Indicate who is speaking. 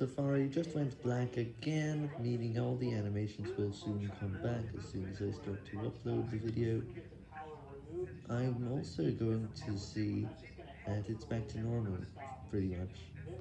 Speaker 1: Safari just went black again, meaning all the animations will soon come back as soon as I start to upload the video. I'm also going to see that it's back to normal, pretty much.